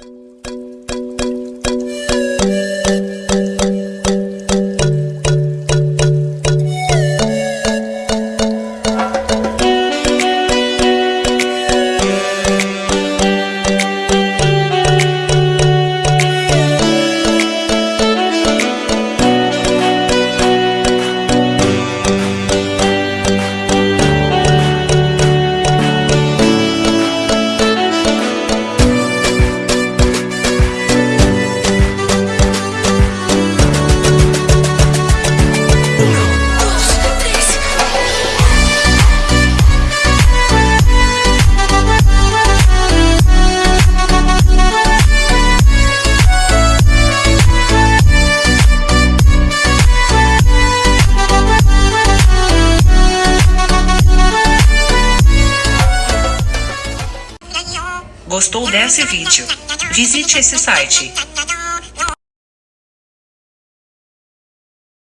you Gostou desse vídeo? Visite esse site